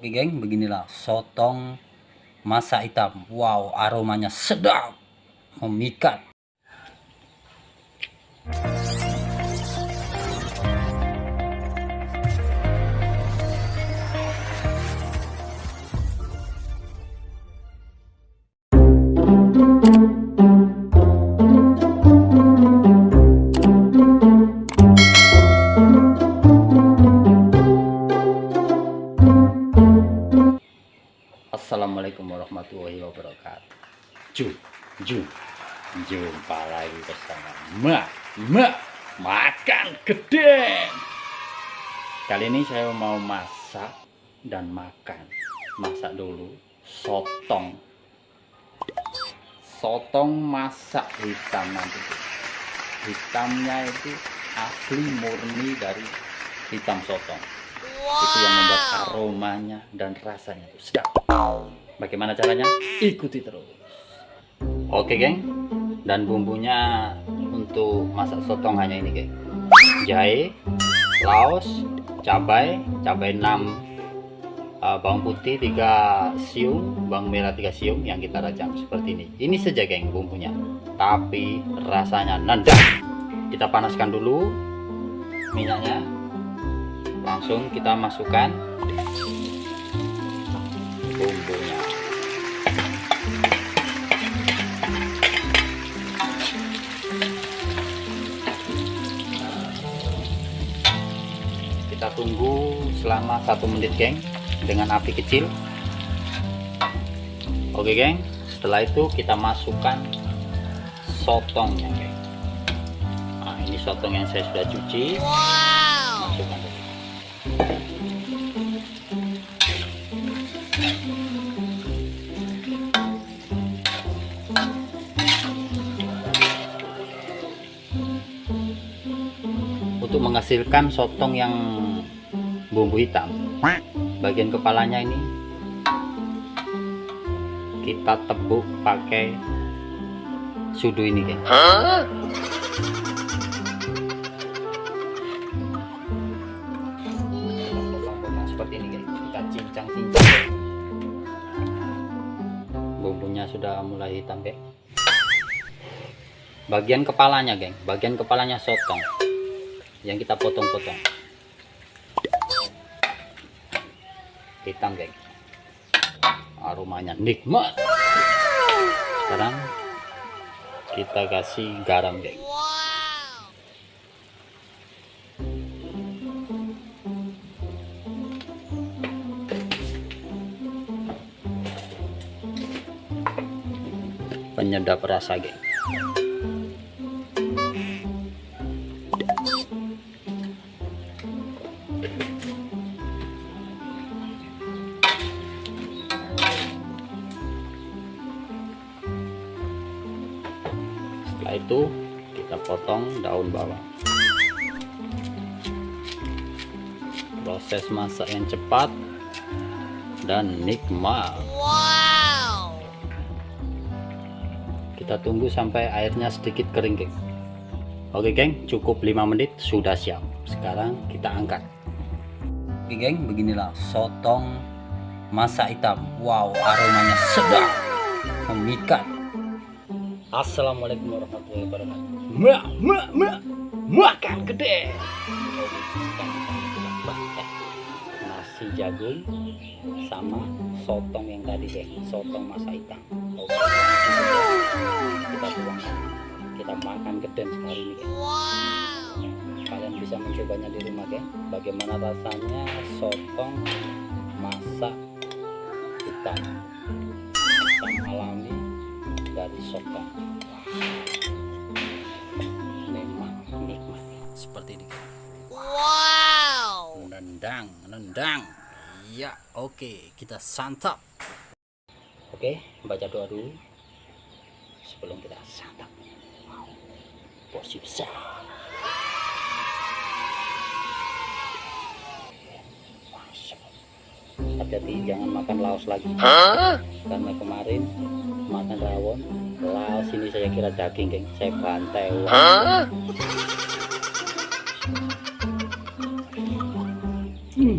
Oke geng, beginilah sotong masak hitam. Wow, aromanya sedap, memikat. Assalamualaikum warahmatullahi wabarakatuh. Ju, ju, jumpa lagi bersama Mak, Mak, makan gede. Kali ini saya mau masak dan makan. Masak dulu sotong. Sotong masak hitam nanti. Hitamnya itu asli murni dari hitam sotong itu yang membuat aromanya dan rasanya itu sedap. Bagaimana caranya? Ikuti terus. Oke geng. Dan bumbunya untuk masak sotong hanya ini geng. Jahe laos cabai cabai 6 uh, bawang putih 3 siung bawang merah 3 siung yang kita rajang seperti ini. Ini saja geng bumbunya. Tapi rasanya nendang. Kita panaskan dulu minyaknya langsung kita masukkan bumbunya. Kita tunggu selama satu menit geng dengan api kecil. Oke geng setelah itu kita masukkan sotongnya geng. Nah ini sotong yang saya sudah cuci. Masukkan menghasilkan sotong yang bumbu hitam. Bagian kepalanya ini kita tebuk pakai sudu ini guys. Seperti ini kita cincang-cincang. Bumbunya sudah mulai hitam bagian kepalanya geng. Bagian kepalanya sotong yang kita potong-potong. Hitam geng. Aromanya nikmat. Sekarang kita kasih garam geng. Penyedap rasa geng setelah itu kita potong daun bawang. Proses masak yang cepat dan nikmat. Wow. kita tunggu sampai airnya sedikit kering geng. Oke geng cukup 5 menit sudah siap. Sekarang kita angkat. Oke geng beginilah sotong masak hitam. Wow aromanya sedap. Memikat Assalamualaikum warahmatullahi wabarakatuh. Mak, mak, mak, makan gede. Nasi jagung sama sotong yang tadi deh, sotong masa hitam. Kita tuangkan, kita makan gede sekali ini. Kalian bisa mencobanya di rumah, geng. Bagaimana rasanya sotong masak hitam? Dari sotong memang nikmat seperti ini. Wow. Nendang nendang. Ya oke. Kita santap. Oke baca doa dulu. Sebelum kita santap. Wow. Porsi besar hati-hati jangan makan laos lagi Hah? karena kemarin makan rawon laos ini saya kira daging geng saya bantai Hah? Hmm.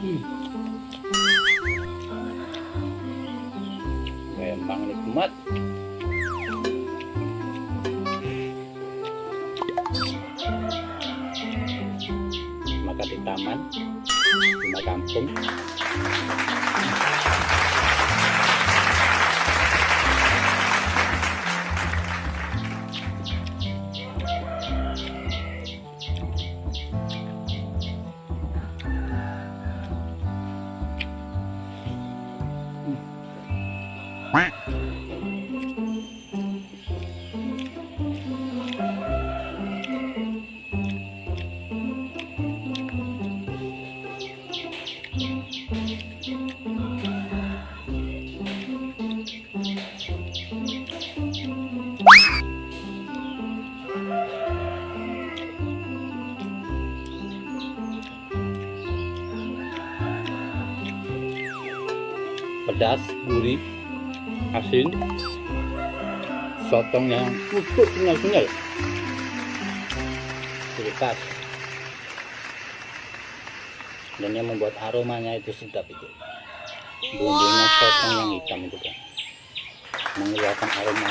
Hmm. memang nikmat rumah kampung pedas, gurih, asin, sotongnya utuh kenyal-kenyal, pas. Dan yang membuat aromanya itu sedap itu. Bumbunya sotong yang hitam itu kan mengeluarkan aroma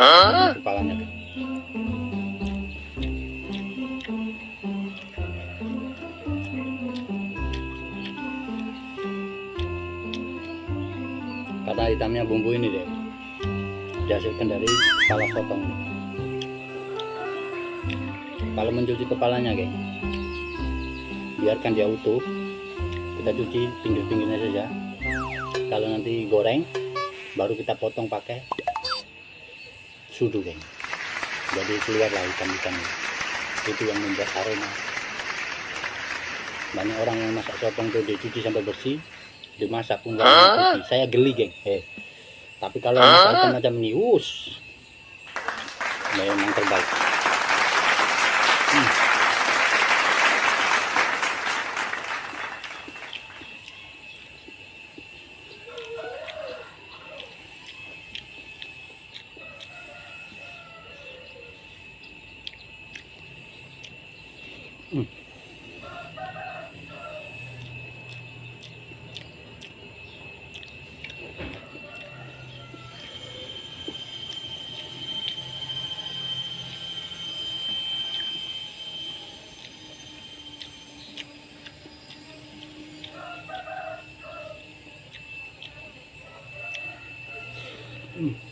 kepalanya kata hitamnya bumbu ini deh dihasilkan dari kepala sotong. Ini kalau mencuci kepalanya geng biarkan dia utuh. Kita cuci pinggir-pinggirnya saja. Kalau nanti goreng baru kita potong pakai sudu geng jadi keluarlah hitam-hitam itu yang membuat aroma. Banyak orang yang masak sotong tuh dicuci sampai bersih dimasak putih. Saya geli geng. Eh. Tapi kalau masak macam ini us memang terbaik Hmm. Hmm.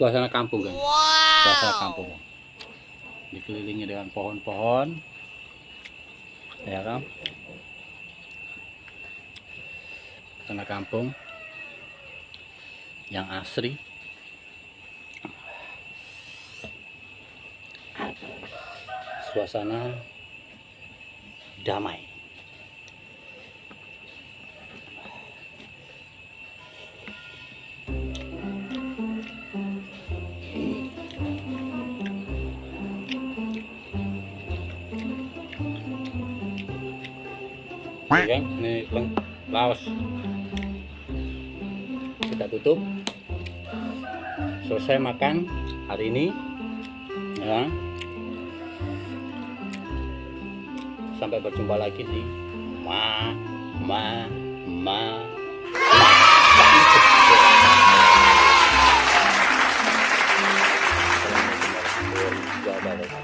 Suasana kampung kan? Wow. suasana kampung. Dikelilingi dengan pohon-pohon. Ya kan? Suasana kampung yang asri. Suasana damai Oke, ini leng- laos. Kita tutup. Selesai makan hari ini. Ya. Sampai berjumpa lagi di ma ma ma. Ma.